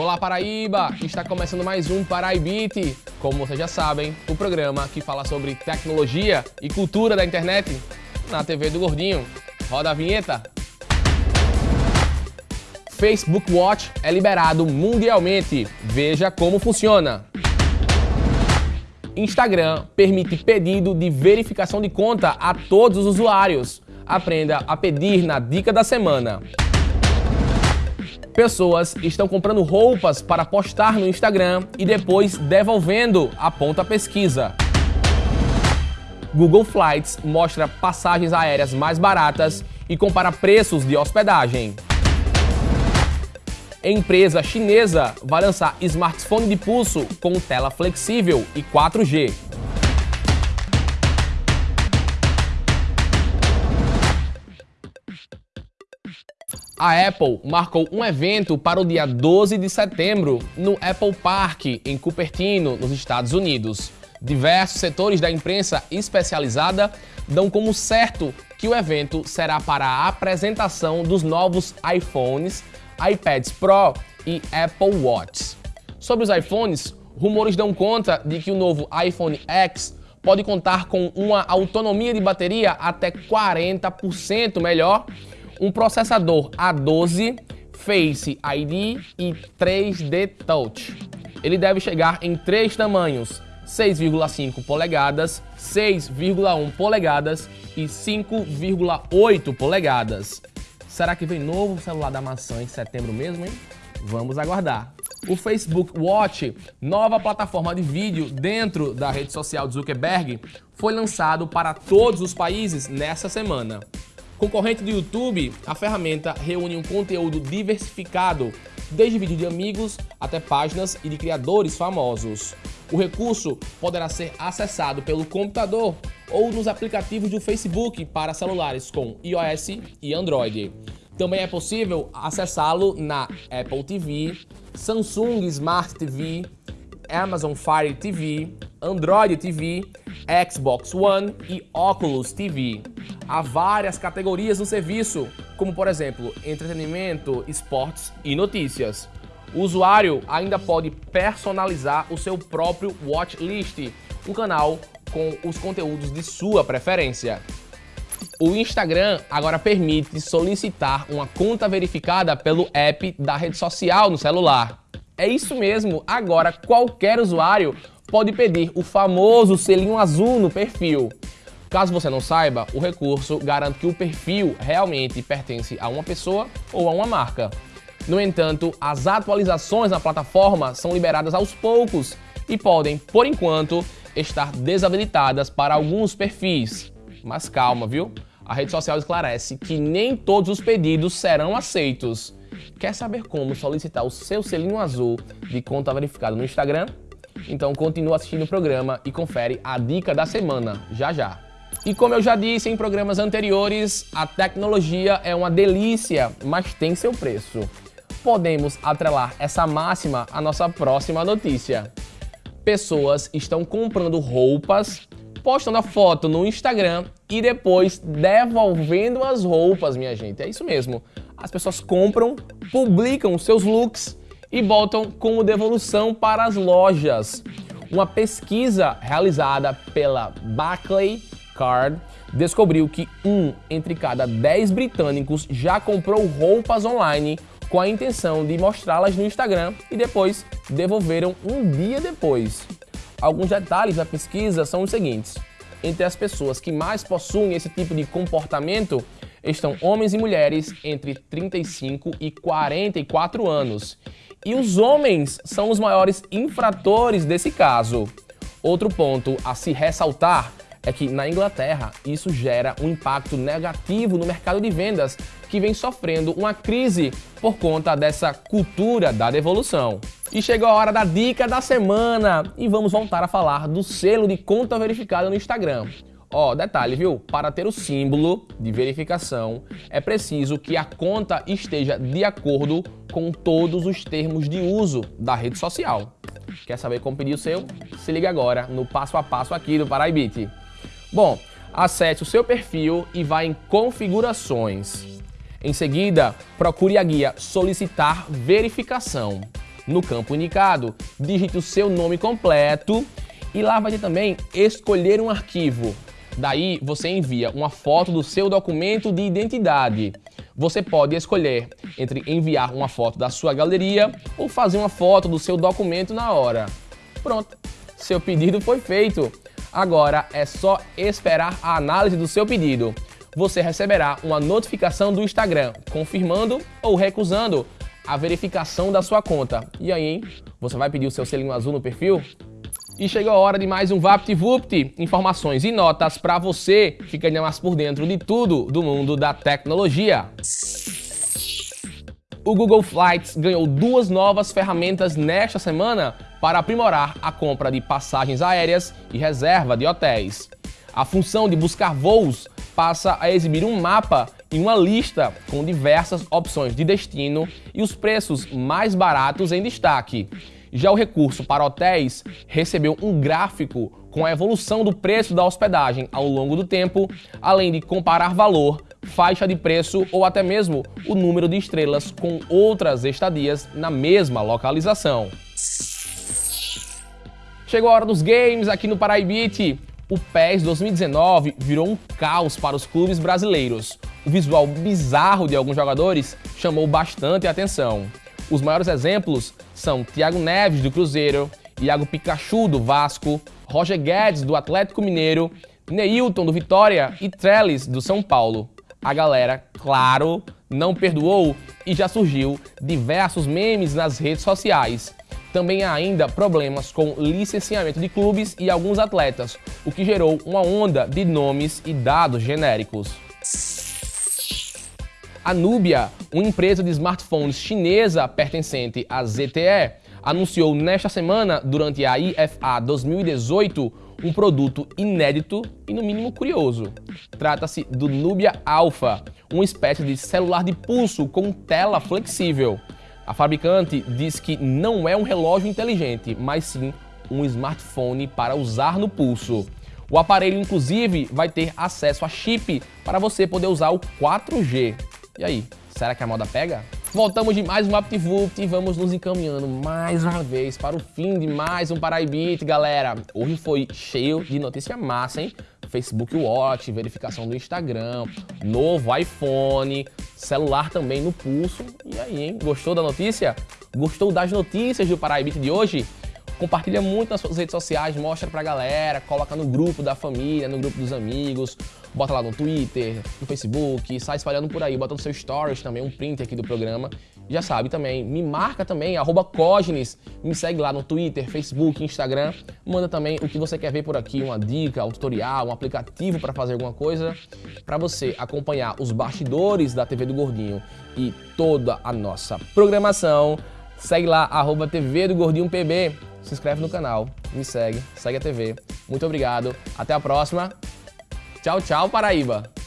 Olá Paraíba! Está começando mais um Paraibite. Como vocês já sabem, o programa que fala sobre tecnologia e cultura da internet na TV do Gordinho. Roda a vinheta. Facebook Watch é liberado mundialmente. Veja como funciona. Instagram permite pedido de verificação de conta a todos os usuários. Aprenda a pedir na dica da semana. Pessoas estão comprando roupas para postar no Instagram e depois devolvendo, aponta a pesquisa. Google Flights mostra passagens aéreas mais baratas e compara preços de hospedagem. Empresa chinesa vai lançar smartphone de pulso com tela flexível e 4G. A Apple marcou um evento para o dia 12 de setembro no Apple Park, em Cupertino, nos Estados Unidos. Diversos setores da imprensa especializada dão como certo que o evento será para a apresentação dos novos iPhones, iPads Pro e Apple Watch. Sobre os iPhones, rumores dão conta de que o novo iPhone X pode contar com uma autonomia de bateria até 40% melhor um processador A12, Face ID e 3D Touch. Ele deve chegar em três tamanhos, 6,5 polegadas, 6,1 polegadas e 5,8 polegadas. Será que vem novo celular da maçã em setembro mesmo, hein? Vamos aguardar. O Facebook Watch, nova plataforma de vídeo dentro da rede social de Zuckerberg, foi lançado para todos os países nessa semana. Concorrente do YouTube, a ferramenta reúne um conteúdo diversificado, desde vídeos de amigos até páginas e de criadores famosos. O recurso poderá ser acessado pelo computador ou nos aplicativos do Facebook para celulares com iOS e Android. Também é possível acessá-lo na Apple TV, Samsung Smart TV, Amazon Fire TV, Android TV, Xbox One e Oculus TV. Há várias categorias no serviço, como por exemplo, entretenimento, esportes e notícias. O usuário ainda pode personalizar o seu próprio watchlist, um canal com os conteúdos de sua preferência. O Instagram agora permite solicitar uma conta verificada pelo app da rede social no celular. É isso mesmo, agora qualquer usuário pode pedir o famoso selinho azul no perfil. Caso você não saiba, o recurso garante que o perfil realmente pertence a uma pessoa ou a uma marca. No entanto, as atualizações na plataforma são liberadas aos poucos e podem, por enquanto, estar desabilitadas para alguns perfis. Mas calma, viu? A rede social esclarece que nem todos os pedidos serão aceitos. Quer saber como solicitar o seu selinho azul de conta verificada no Instagram? Então continua assistindo o programa e confere a dica da semana, já já. E como eu já disse em programas anteriores, a tecnologia é uma delícia, mas tem seu preço. Podemos atrelar essa máxima à nossa próxima notícia. Pessoas estão comprando roupas, postando a foto no Instagram e depois devolvendo as roupas, minha gente. É isso mesmo. As pessoas compram, publicam seus looks e botam como devolução para as lojas. Uma pesquisa realizada pela Barclay Card descobriu que um entre cada 10 britânicos já comprou roupas online com a intenção de mostrá-las no Instagram e depois devolveram um dia depois. Alguns detalhes da pesquisa são os seguintes. Entre as pessoas que mais possuem esse tipo de comportamento estão homens e mulheres entre 35 e 44 anos. E os homens são os maiores infratores desse caso. Outro ponto a se ressaltar é que na Inglaterra isso gera um impacto negativo no mercado de vendas, que vem sofrendo uma crise por conta dessa cultura da devolução. E chegou a hora da dica da semana e vamos voltar a falar do selo de conta verificada no Instagram. Ó, detalhe, viu? Para ter o símbolo de verificação, é preciso que a conta esteja de acordo com todos os termos de uso da rede social. Quer saber como pedir o seu? Se liga agora no passo a passo aqui do Paraibit. Bom, acesse o seu perfil e vá em configurações. Em seguida, procure a guia solicitar verificação. no campo indicado, digite o seu nome completo e lá vai ter também escolher um arquivo. Daí você envia uma foto do seu documento de identidade. Você pode escolher entre enviar uma foto da sua galeria ou fazer uma foto do seu documento na hora. Pronto, seu pedido foi feito. Agora é só esperar a análise do seu pedido. Você receberá uma notificação do Instagram confirmando ou recusando a verificação da sua conta. E aí, hein? Você vai pedir o seu selinho azul no perfil? E chegou a hora de mais um VaptVupt, informações e notas para você ficar mais por dentro de tudo do mundo da tecnologia. O Google Flights ganhou duas novas ferramentas nesta semana para aprimorar a compra de passagens aéreas e reserva de hotéis. A função de buscar voos passa a exibir um mapa e uma lista com diversas opções de destino e os preços mais baratos em destaque. Já o recurso para hotéis recebeu um gráfico com a evolução do preço da hospedagem ao longo do tempo, além de comparar valor, faixa de preço ou até mesmo o número de estrelas com outras estadias na mesma localização. Chegou a hora dos games aqui no Paraibite. O PES 2019 virou um caos para os clubes brasileiros. O visual bizarro de alguns jogadores chamou bastante atenção. Os maiores exemplos são Thiago Neves, do Cruzeiro, Iago Pikachu, do Vasco, Roger Guedes, do Atlético Mineiro, Neilton, do Vitória e Trellis, do São Paulo. A galera, claro, não perdoou e já surgiu diversos memes nas redes sociais. Também há ainda problemas com licenciamento de clubes e alguns atletas, o que gerou uma onda de nomes e dados genéricos. A Nubia, uma empresa de smartphones chinesa pertencente à ZTE, anunciou nesta semana, durante a IFA 2018, um produto inédito e no mínimo curioso. Trata-se do Nubia Alpha, uma espécie de celular de pulso com tela flexível. A fabricante diz que não é um relógio inteligente, mas sim um smartphone para usar no pulso. O aparelho, inclusive, vai ter acesso a chip para você poder usar o 4G. E aí, será que a moda pega? Voltamos de mais um AptVupt e vamos nos encaminhando mais uma vez para o fim de mais um Paraibit, galera. Hoje foi cheio de notícia massa, hein? Facebook Watch, verificação do Instagram, novo iPhone, celular também no pulso. E aí, hein? Gostou da notícia? Gostou das notícias do Paraibit de hoje? Compartilha muito nas suas redes sociais, mostra pra galera, coloca no grupo da família, no grupo dos amigos, bota lá no Twitter, no Facebook, sai espalhando por aí, bota no seu stories também, um print aqui do programa. Já sabe também, me marca também, arroba Cognes, me segue lá no Twitter, Facebook, Instagram. Manda também o que você quer ver por aqui, uma dica, um tutorial, um aplicativo para fazer alguma coisa, para você acompanhar os bastidores da TV do Gordinho e toda a nossa programação. Segue lá, arroba TV do Gordinho PB se inscreve no canal, me segue, segue a TV. Muito obrigado, até a próxima. Tchau, tchau, Paraíba!